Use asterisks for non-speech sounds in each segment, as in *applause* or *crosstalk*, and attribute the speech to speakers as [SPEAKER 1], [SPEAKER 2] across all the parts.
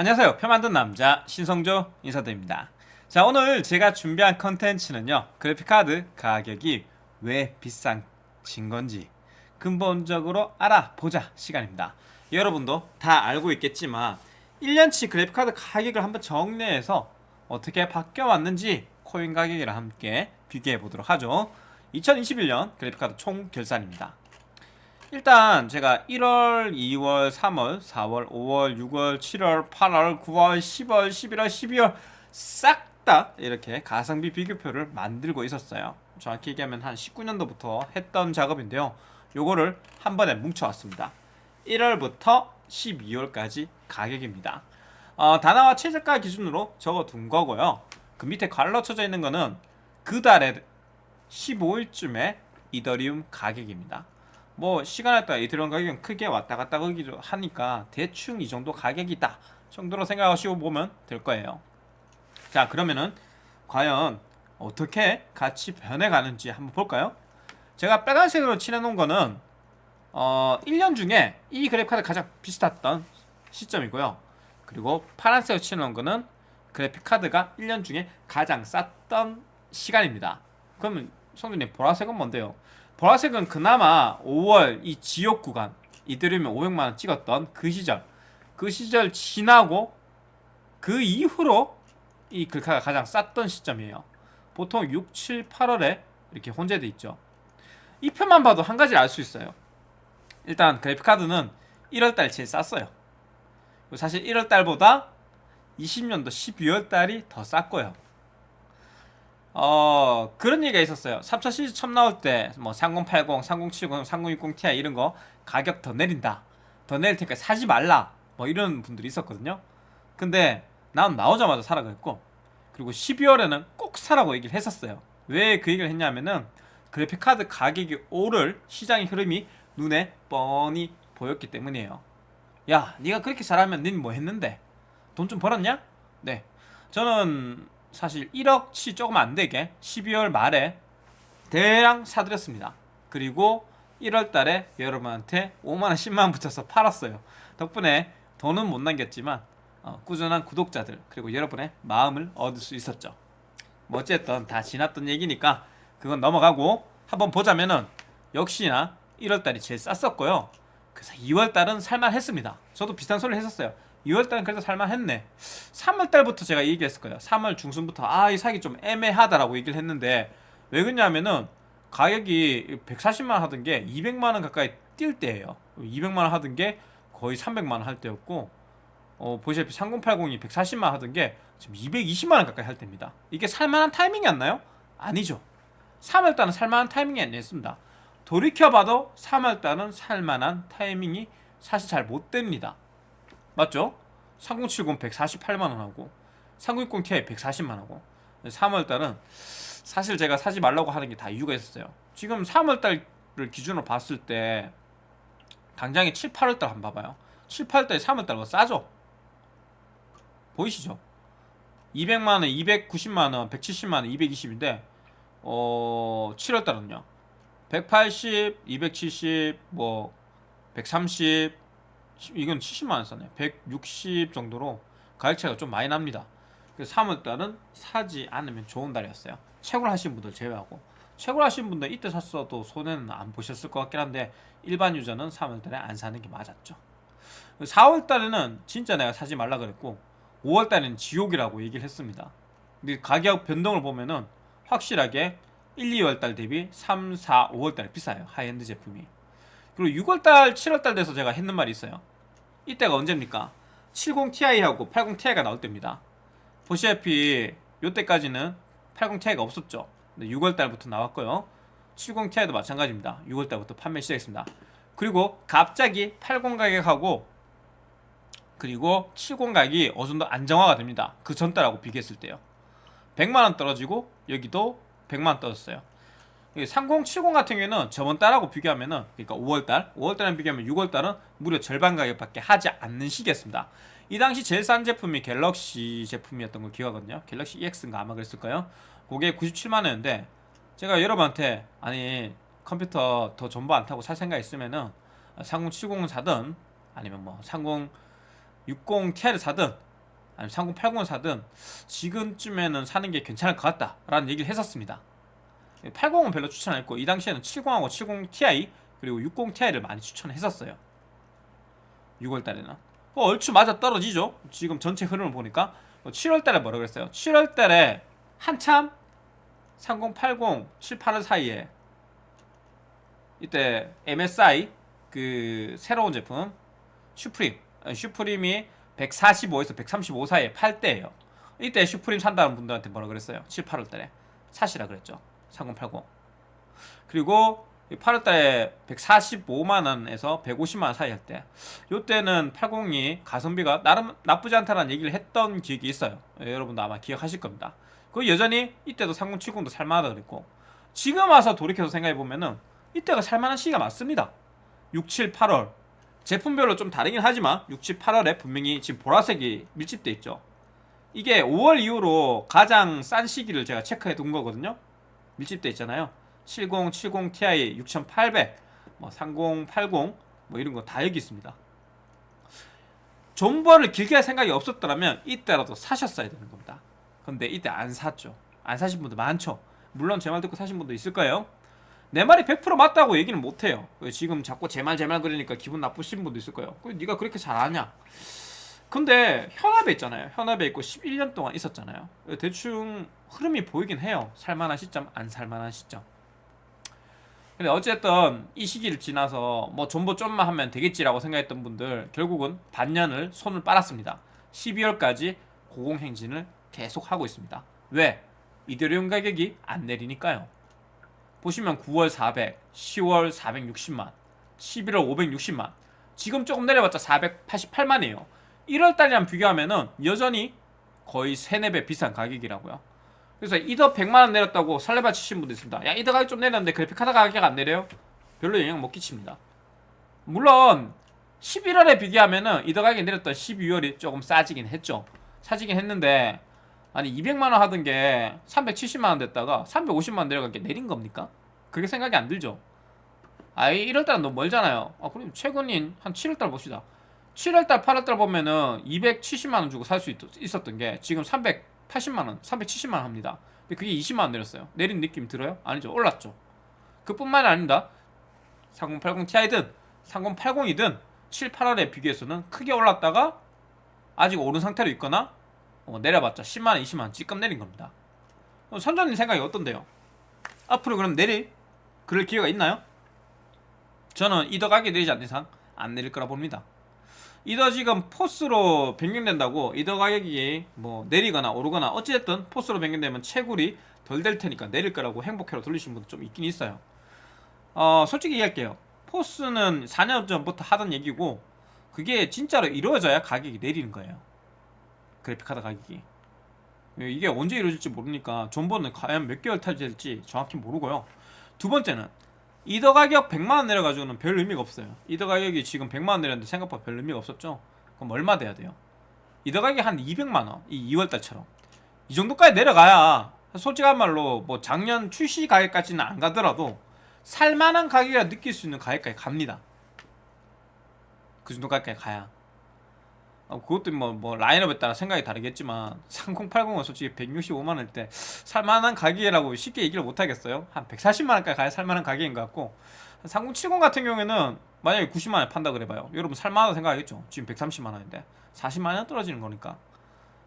[SPEAKER 1] 안녕하세요. 표 만든 남자 신성조 인사드립니다. 자 오늘 제가 준비한 컨텐츠는요. 그래픽카드 가격이 왜 비싼 진 건지 근본적으로 알아보자 시간입니다. 여러분도 다 알고 있겠지만 1년치 그래픽카드 가격을 한번 정리해서 어떻게 바뀌어 왔는지 코인 가격이랑 함께 비교해 보도록 하죠. 2021년 그래픽카드 총 결산입니다 일단 제가 1월, 2월, 3월, 4월, 5월, 6월, 7월, 8월, 9월, 10월, 11월, 12월 싹 다 이렇게 가성비 비교표를 만들고 있었어요. 정확히 얘기하면 한 19년도부터 했던 작업인데요. 요거를 한 번에 뭉쳐왔습니다. 1월부터 12월까지 가격입니다. 어, 다나와 최저가 기준으로 적어둔 거고요. 그 밑에 갈로 쳐져 있는 거는 그 달에 15일쯤에 이더리움 가격입니다 뭐 시간에 따라 이더리움 가격은 크게 왔다 갔다 하기도 하니까 대충 이 정도 가격이다 정도로 생각하시고 보면 될 거예요 자 그러면은 과연 어떻게 같이 변해가는지 한번 볼까요? 제가 빨간색으로 칠해놓은 거는 어 1년 중에 이 그래픽카드 가장 비슷했던 시점이고요 그리고 파란색으로 칠해놓은 거는 그래픽카드가 1년 중에 가장 쌌던 시간입니다 그러면 성준님 보라색은 뭔데요? 보라색은 그나마 5월 이 지역 구간 이들이면 500만원 찍었던 그 시절. 그 시절 지나고 그 이후로 이 글카가 가장 쌌던 시점이에요. 보통 6, 7, 8월에 이렇게 혼재돼 있죠. 이 표만 봐도 한 가지를 알 수 있어요. 일단 그래픽카드는 1월달 제일 쌌어요. 사실 1월달보다 20년도 12월달이 더 쌌고요 어 그런 얘기가 있었어요. 3차 시리즈 처음 나올 때 뭐 3080, 3070, 3060 Ti 이런 거 가격 더 내린다. 더 내릴 테니까 사지 말라. 뭐 이런 분들이 있었거든요. 근데 난 나오자마자 사라 그랬고 그리고 12월에는 꼭 사라고 얘기를 했었어요. 왜 그 얘기를 했냐면은 그래픽카드 가격이 오를 시장의 흐름이 눈에 뻔히 보였기 때문이에요. 야 네가 그렇게 잘하면 닌 뭐 했는데? 돈 좀 벌었냐? 네. 저는 사실 1억치 조금 안되게 12월 말에 대량 사드렸습니다. 그리고 1월달에 여러분한테 5만원 10만원 붙여서 팔았어요. 덕분에 돈은 못 남겼지만 어, 꾸준한 구독자들 그리고 여러분의 마음을 얻을 수 있었죠. 뭐 어쨌든 다 지났던 얘기니까 그건 넘어가고 한번 보자면은 역시나 1월달이 제일 쌌었고요. 그래서 2월달은 살만했습니다. 저도 비슷한 소리를 했었어요 2월달은 그래도 살만했네. 3월달부터 제가 얘기했을 거예요. 3월 중순부터 아 이 사기 좀 애매하다라고 얘기를 했는데 왜 그러냐면은 가격이 140만원 하던 게 200만원 가까이 뛸 때예요. 200만원 하던 게 거의 300만원 할 때였고 어, 보시다시피 3080이 140만 하던 게 지금 220만원 가까이 할 때입니다. 이게 살만한 타이밍이었나요? 아니죠. 3월달은 살만한 타이밍이 아니었습니다. 돌이켜봐도 3월달은 살만한 타이밍이 사실 잘 못됩니다 맞죠? 3070 148만원 하고 3060 Ti 140만원하고 3월달은 사실 제가 사지 말라고 하는 게 다 이유가 있었어요 지금 3월달을 기준으로 봤을 때 당장에 7, 8월달 한번 봐봐요 7, 8월달에 3월달보다 싸죠? 보이시죠? 200만원, 290만원, 170만원, 220인데 어... 7월달은요 180, 270, 뭐 130, 이건 70만원 싸네. 160 정도로 가격 차이가 좀 많이 납니다. 그래서 3월달은 사지 않으면 좋은 달이었어요. 채굴 하신 분들 제외하고. 채굴 하신 분들 이때 샀어도 손해는 안 보셨을 것 같긴 한데 일반 유저는 3월달에 안 사는 게 맞았죠. 4월달에는 진짜 내가 사지 말라 그랬고 5월달에는 지옥이라고 얘기를 했습니다. 근데 가격 변동을 보면은 확실하게 1, 2월달 대비 3, 4, 5월달에 비싸요. 하이엔드 제품이 그리고 6월달, 7월달 돼서 제가 했는 말이 있어요. 이때가 언제입니까? 70ti하고 80ti가 나올 때입니다. 보시다시피 이때까지는 80ti가 없었죠. 6월달부터 나왔고요. 70ti도 마찬가지입니다. 6월달부터 판매 시작했습니다. 그리고 갑자기 80 가격하고 그리고 70 가격이 어느 정도 안정화가 됩니다. 그 전달하고 비교했을 때요. 100만원 떨어지고 여기도 100만원 떨어졌어요 3070 같은 경우에는 저번 달하고 비교하면은 그러니까 5월달 5월달랑 비교하면 6월달은 무려 절반 가격밖에 하지 않는 시기였습니다. 이 당시 제일 싼 제품이 갤럭시 제품이었던 걸 기억하거든요. 갤럭시 EX인가 아마 그랬을 거예요. 그게 97만 원인데 제가 여러분한테 아니 컴퓨터 더 전부 안 타고 살 생각 있으면은 3070을 사든 아니면 뭐 30 60ti를 사든 아니면 3080을 사든 지금쯤에는 사는 게 괜찮을 것 같다라는 얘기를 했었습니다. 80은 별로 추천 안 했고 이 당시에는 70하고 70 Ti 그리고 60 Ti를 많이 추천했었어요. 6월 달에는 어, 얼추 맞아 떨어지죠. 지금 전체 흐름을 보니까 7월 달에 뭐라 그랬어요? 7월 달에 한참 3080 7, 8월 사이에 이때 MSI 그 새로운 제품 슈프림 아, 슈프림이 145에서 135 사이에 팔 때예요. 이때 슈프림 산다는 분들한테 뭐라 그랬어요? 7, 8월 달에 사시라 그랬죠. 3080. 그리고 8월 달에 145만 원에서 150만 원 사이 할 때, 요때는 80이 가성비가 나름 나쁘지 않다는 얘기를 했던 기억이 있어요. 예, 여러분도 아마 기억하실 겁니다. 그 여전히 이때도 3070도 살만하다 그랬고, 지금 와서 돌이켜서 생각해 보면 은 이때가 살만한 시기가 맞습니다. 6, 7, 8월 제품별로 좀 다르긴 하지만 6, 7, 8월에 분명히 지금 보라색이 밀집돼 있죠. 이게 5월 이후로 가장 싼 시기를 제가 체크해 둔 거거든요. 밀집돼 있잖아요. 70, 70 Ti 6800, 뭐 3080, 뭐 이런 거 다 여기 있습니다. 존버를 길게 할 생각이 없었더라면 이때라도 사셨어야 되는 겁니다. 근데 이때 안 샀죠. 안 사신 분들 많죠. 물론 제 말 듣고 사신 분도 있을 거예요. 내 말이 100% 맞다고 얘기는 못 해요. 지금 자꾸 제 말 제 말 그러니까 기분 나쁘신 분도 있을 거예요. 그 네가 그렇게 잘 아냐? 근데 현업에 있잖아요. 현업에 있고 11년 동안 있었잖아요. 대충 흐름이 보이긴 해요. 살만한 시점, 안 살만한 시점. 근데 어쨌든 이 시기를 지나서 뭐 존버 좀만 하면 되겠지라고 생각했던 분들 결국은 반년을 손을 빨았습니다. 12월까지 고공행진을 계속 하고 있습니다. 왜? 이데리움 가격이 안 내리니까요. 보시면 9월 400, 10월 460만, 11월 560만. 지금 조금 내려봤자 488만이에요. 1월 달이랑 비교하면은 여전히 거의 3, 4배 비싼 가격이라고요. 그래서 이더 100만원 내렸다고 설레발 치신 분도 있습니다. 야, 이더 가격 좀 내렸는데 그래픽카드 가격 안 내려요? 별로 영향 못 끼칩니다. 물론 11월에 비교하면은 이더 가격이 내렸던 12월이 조금 싸지긴 했죠. 싸지긴 했는데 아니 200만원 하던 게 370만원 됐다가 350만원 내려간 게 내린 겁니까? 그게 생각이 안 들죠. 아이 1월달은 너무 멀잖아요. 아 그럼 최근인 한 7월달 봅시다. 7월달 8월달 보면은 270만원 주고 살 수 있었던 게 지금 380만원 370만원 합니다. 근데 그게 20만원 내렸어요. 내린 느낌 들어요? 아니죠. 올랐죠. 그뿐만이 아닙니다. 3080 Ti든 3080이든 7, 8월에 비교해서는 크게 올랐다가 아직 오른 상태로 있거나 어, 내려봤자 10만원, 20만원 찌끔 내린 겁니다. 어, 선전님 생각이 어떤데요? 앞으로 그럼 내릴 그럴 기회가 있나요? 저는 이더 가격이 내리지 않는 이상 안 내릴 거라 봅니다. 이더 지금 포스로 변경된다고 이더 가격이 뭐 내리거나 오르거나 어찌됐든 포스로 변경되면 채굴이 덜 될 테니까 내릴 거라고 행복해로 돌리신 분도 좀 있긴 있어요. 어, 솔직히 얘기할게요. 포스는 4년 전부터 하던 얘기고 그게 진짜로 이루어져야 가격이 내리는 거예요. 그래픽카드 가격이. 이게 언제 이루어질지 모르니까 존버는 과연 몇 개월 탈될지 정확히 모르고요. 두 번째는 이더 가격 100만원 내려가지고는 별 의미가 없어요. 이더 가격이 지금 100만원 내렸는데 생각보다 별 의미가 없었죠? 그럼 얼마 돼야 돼요? 이더 가격이 한 200만원, 이 2월달처럼. 이 정도까지 내려가야 솔직한 말로 뭐 작년 출시 가격까지는 안 가더라도 살만한 가격이라 느낄 수 있는 가격까지 갑니다. 그 정도 가격까지 가야. 어, 그것도 뭐, 뭐 라인업에 따라 생각이 다르겠지만 3080은 솔직히 165만원일 때 살만한 가격이라고 쉽게 얘기를 못하겠어요. 한 140만원까지 가야 살만한 가격인 것 같고 3070 같은 경우에는 만약에 90만원에 판다 그래봐요. 여러분 살만하다 생각하겠죠? 지금 130만원인데 40만원 떨어지는 거니까.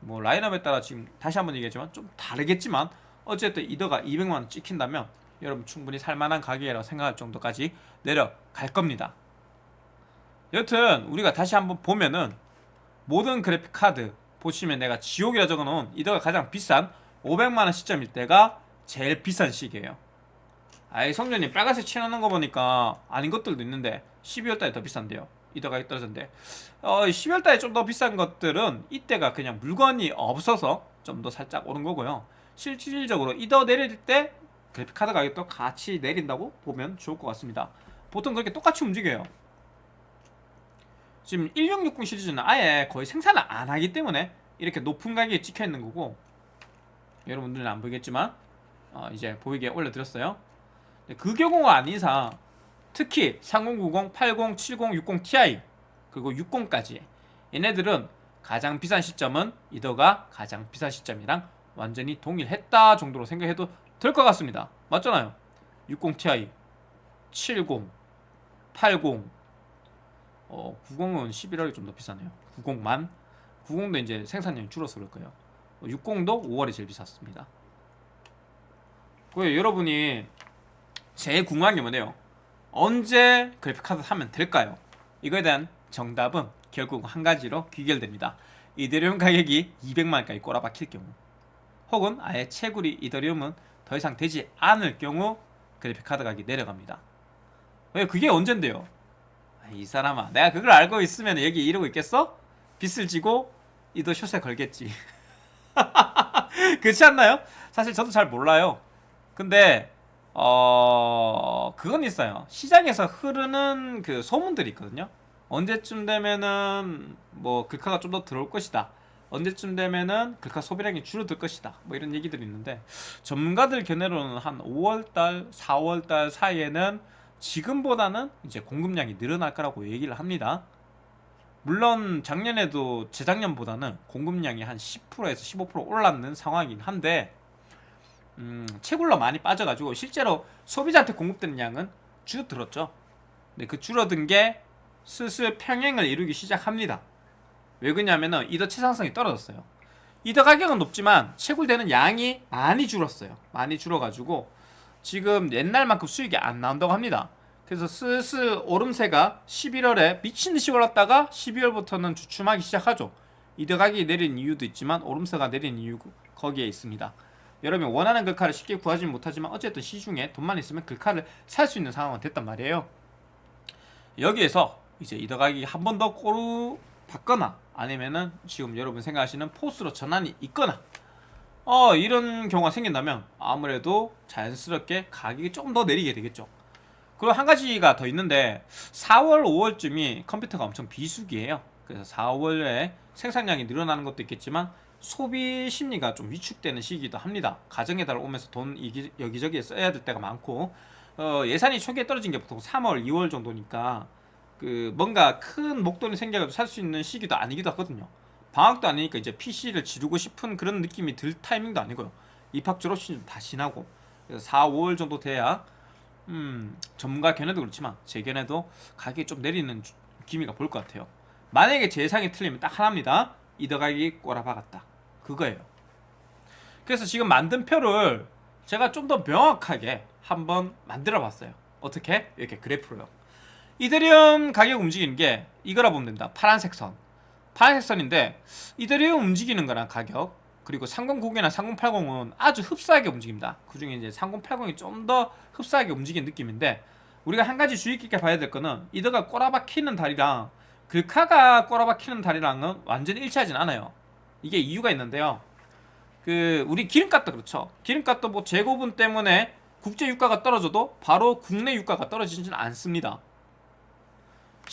[SPEAKER 1] 뭐 라인업에 따라 지금 다시 한번 얘기했지만 좀 다르겠지만 어쨌든 이더가 200만원 찍힌다면 여러분 충분히 살만한 가격이라고 생각할 정도까지 내려갈 겁니다. 여튼 우리가 다시 한번 보면은 모든 그래픽 카드 보시면 내가 지옥이라 적어놓은 이더가 가장 비싼 500만원 시점일 때가 제일 비싼 시기예요. 아이 성전님 빨간색 칠하는 거 보니까 아닌 것들도 있는데 12월달에 더 비싼데요. 이더 가격 떨어졌는데. 어, 12월달에 좀 더 비싼 것들은 이때가 그냥 물건이 없어서 좀 더 살짝 오른 거고요. 실질적으로 이더 내릴 때 그래픽 카드 가격도 같이 내린다고 보면 좋을 것 같습니다. 보통 그렇게 똑같이 움직여요 지금 1660 시리즈는 아예 거의 생산을 안 하기 때문에 이렇게 높은 가격에 찍혀 있는 거고 여러분들은 안 보이겠지만 어, 이제 보이게 올려드렸어요 그 경우가 아닌 이상 특히 3090, 80, 70, 60 Ti 그리고 60까지 얘네들은 가장 비싼 시점은 이더가 가장 비싼 시점이랑 완전히 동일했다 정도로 생각해도 될 것 같습니다. 맞잖아요. 60 Ti, 70, 80, 어, 90은 11월이 좀 더 비싸네요. 90만, 90도 이제 생산량이 줄어서 그럴 거예요. 60도 5월이 제일 비쌌습니다. 그 여러분이 제일 궁금한 게 뭐네요? 언제 그래픽 카드 사면 될까요? 이거에 대한 정답은 결국 한 가지로 귀결됩니다. 이더리움 가격이 200만원까지 꼬라박힐 경우 혹은 아예 채굴이 이더리움은 더 이상 되지 않을 경우 그래픽 카드 가격이 내려갑니다. 왜 그게 언젠데요? 아, 이 사람아 내가 그걸 알고 있으면 여기 이러고 있겠어? 빚을 지고 이더 숏에 걸겠지. *laughs* 그렇지 않나요? 사실 저도 잘 몰라요. 근데 어 그건 있어요. 시장에서 흐르는 그 소문들이 있거든요. 언제쯤 되면은 뭐 글카가 좀 더 들어올 것이다. 언제쯤 되면은 글카 소비량이 줄어들 것이다. 뭐 이런 얘기들이 있는데 전문가들 견해로는 한 5월달, 4월달 사이에는 지금보다는 이제 공급량이 늘어날 거라고 얘기를 합니다. 물론 작년에도 재작년보다는 공급량이 한 10%에서 15% 올랐는 상황이긴 한데 음, 채굴러 많이 빠져가지고 실제로 소비자한테 공급되는 양은 줄어들었죠. 근데 그 줄어든 게 슬슬 평행을 이루기 시작합니다. 왜 그러냐면은 이더 채상성이 떨어졌어요. 이더 가격은 높지만 채굴되는 양이 많이 줄었어요. 많이 줄어가지고 지금 옛날만큼 수익이 안 나온다고 합니다. 그래서 슬슬 오름세가 11월에 미친듯이 올랐다가 12월부터는 주춤하기 시작하죠. 가격이 내린 이유도 있지만 오름세가 내린 이유 거기에 있습니다. 여러분이 원하는 글카를 쉽게 구하지 못하지만 어쨌든 시중에 돈만 있으면 글카를 살 수 있는 상황은 됐단 말이에요. 여기에서 이제 이더 가격이 한번 더 꼬루 받거나 아니면은 지금 여러분 생각하시는 포스로 전환이 있거나 어 이런 경우가 생긴다면 아무래도 자연스럽게 가격이 좀더 내리게 되겠죠. 그리고 한 가지가 더 있는데 4월, 5월쯤이 컴퓨터가 엄청 비수기예요. 그래서 4월에 생산량이 늘어나는 것도 있겠지만 소비 심리가 좀 위축되는 시기이기도 합니다. 가정에 달 오면서 돈 여기저기에 써야 될 때가 많고 어, 예산이 초기에 떨어진 게 보통 3월, 2월 정도니까 그 뭔가 큰 목돈이 생겨가지고 살 수 있는 시기도 아니기도 하거든요. 방학도 아니니까 이제 PC를 지르고 싶은 그런 느낌이 들 타이밍도 아니고요. 입학 졸업식이 다 지나고 그래서 4, 5월 정도 돼야 음, 전문가 견해도 그렇지만 제 견해도 가격이 좀 내리는 기미가 보일 것 같아요. 만약에 제 예상이 틀리면 딱 하나입니다. 이더 가격이 꼬라박았다. 그거예요. 그래서 지금 만든 표를 제가 좀 더 명확하게 한번 만들어 봤어요. 어떻게? 이렇게 그래프로요. 이더리움 가격 움직이는 게 이거라 보면 된다. 파란색 선. 파란색 선인데 이더리움 움직이는 거랑 가격 그리고 3090이나 3080은 아주 흡사하게 움직입니다. 그 중에 이제 3080이 좀 더 흡사하게 움직이는 느낌인데 우리가 한 가지 주의 깊게 봐야 될 거는 이더가 꼬라박히는 다리랑 글카가 꼬라박히는 다리랑은 완전히 일치하진 않아요. 이게 이유가 있는데요. 그 우리 기름값도 그렇죠. 기름값도 뭐 재고분 때문에 국제 유가가 떨어져도 바로 국내 유가가 떨어지지는 않습니다.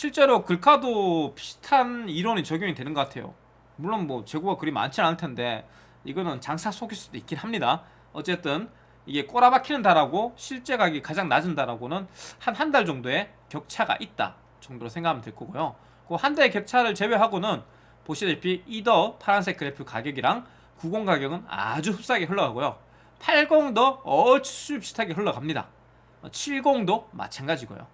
[SPEAKER 1] 실제로 글카도 비슷한 이론이 적용이 되는 것 같아요. 물론 뭐 재고가 그리 많지 않을 텐데 이거는 장사 속일 수도 있긴 합니다. 어쨌든 이게 꼬라박히는 달하고 실제 가격이 가장 낮은 달하고는 한 한 달 정도의 격차가 있다 정도로 생각하면 될 거고요. 그 한 달의 격차를 제외하고는 보시다시피 이더 파란색 그래프 가격이랑 90 가격은 아주 흡사하게 흘러가고요. 80도 어쭈 비슷하게 흘러갑니다. 70도 마찬가지고요.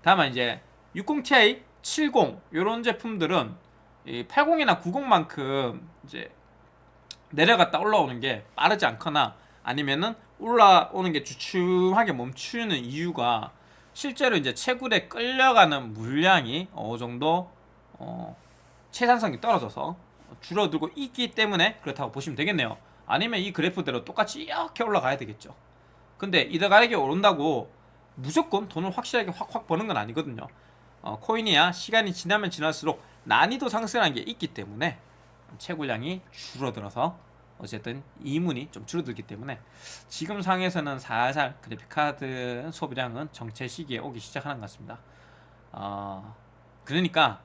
[SPEAKER 1] 다만 이제 60ti, 70 이런 제품들은 80이나 90만큼 이제 내려갔다 올라오는 게 빠르지 않거나 아니면은 올라오는 게 주춤하게 멈추는 이유가 실제로 이제 채굴에 끌려가는 물량이 어느 정도 어 채산성이 떨어져서 줄어들고 있기 때문에 그렇다고 보시면 되겠네요. 아니면 이 그래프대로 똑같이 이렇게 올라가야 되겠죠. 근데 이더 가격이 오른다고 무조건 돈을 확실하게 확확 버는 건 아니거든요. 어, 코인이야 시간이 지나면 지날수록 난이도 상승하는 게 있기 때문에 채굴량이 줄어들어서 어쨌든 이문이 좀 줄어들기 때문에 지금 상에서는 살살 그래픽카드 소비량은 정체 시기에 오기 시작하는 것 같습니다. 어, 그러니까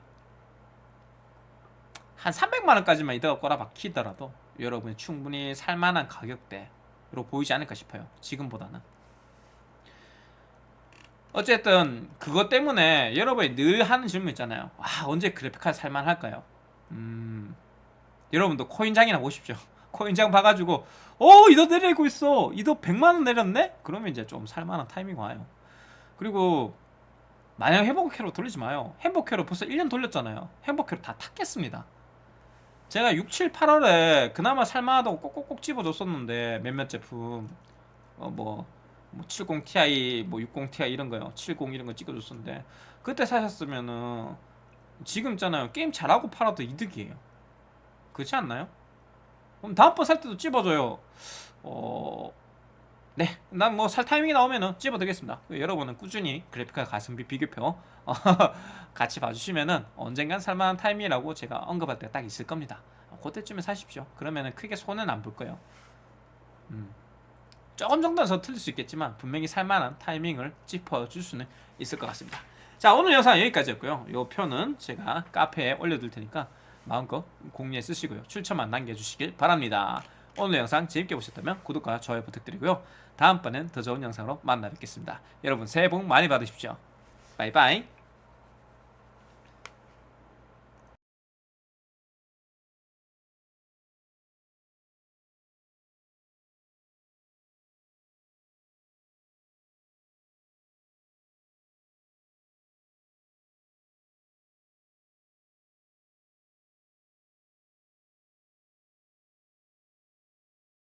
[SPEAKER 1] 한 300만원까지만 이더가 꼬라박히더라도 여러분이 충분히 살만한 가격대로 보이지 않을까 싶어요. 지금보다는. 어쨌든 그것 때문에 여러분이 늘 하는 질문 있잖아요. 아 언제 그래픽카드 살만할까요? 음, 여러분도 코인장이나 보십시오. *laughs* 코인장 봐가지고 어 이도 내리고 있어. 이도 100만 원 내렸네? 그러면 이제 좀 살만한 타이밍 와요. 그리고 마냥 행복회로 돌리지 마요. 행복회로 벌써 1년 돌렸잖아요. 행복회로 다 탔겠습니다. 제가 6, 7, 8월에 그나마 살만하다고 꼭꼭꼭 집어줬었는데 몇몇 제품 어 뭐 뭐 70 Ti, 뭐 60 Ti 이런 거요. 70 이런 거 찍어줬었는데 그때 사셨으면은 지금 있잖아요. 게임 잘하고 팔아도 이득이에요. 그렇지 않나요? 그럼 다음번 살 때도 찝어줘요. 어, 네, 난 뭐 살 타이밍이 나오면은 찝어드리겠습니다. 여러분은 꾸준히 그래픽카 가성비 비교표 어, *laughs* 같이 봐주시면은 언젠간 살만한 타이밍이라고 제가 언급할 때가 딱 있을 겁니다. 그때쯤에 사십시오. 그러면은 크게 손해는 안볼 거예요. 음. 조금 정도는 더 틀릴 수 있겠지만 분명히 살만한 타이밍을 짚어줄 수는 있을 것 같습니다. 자 오늘 영상 여기까지였고요. 이 표는 제가 카페에 올려둘 테니까 마음껏 공유해 쓰시고요. 출처만 남겨주시길 바랍니다. 오늘 영상 재밌게 보셨다면 구독과 좋아요 부탁드리고요. 다음번엔 더 좋은 영상으로 만나 뵙겠습니다. 여러분 새해 복 많이 받으십시오. 바이바이.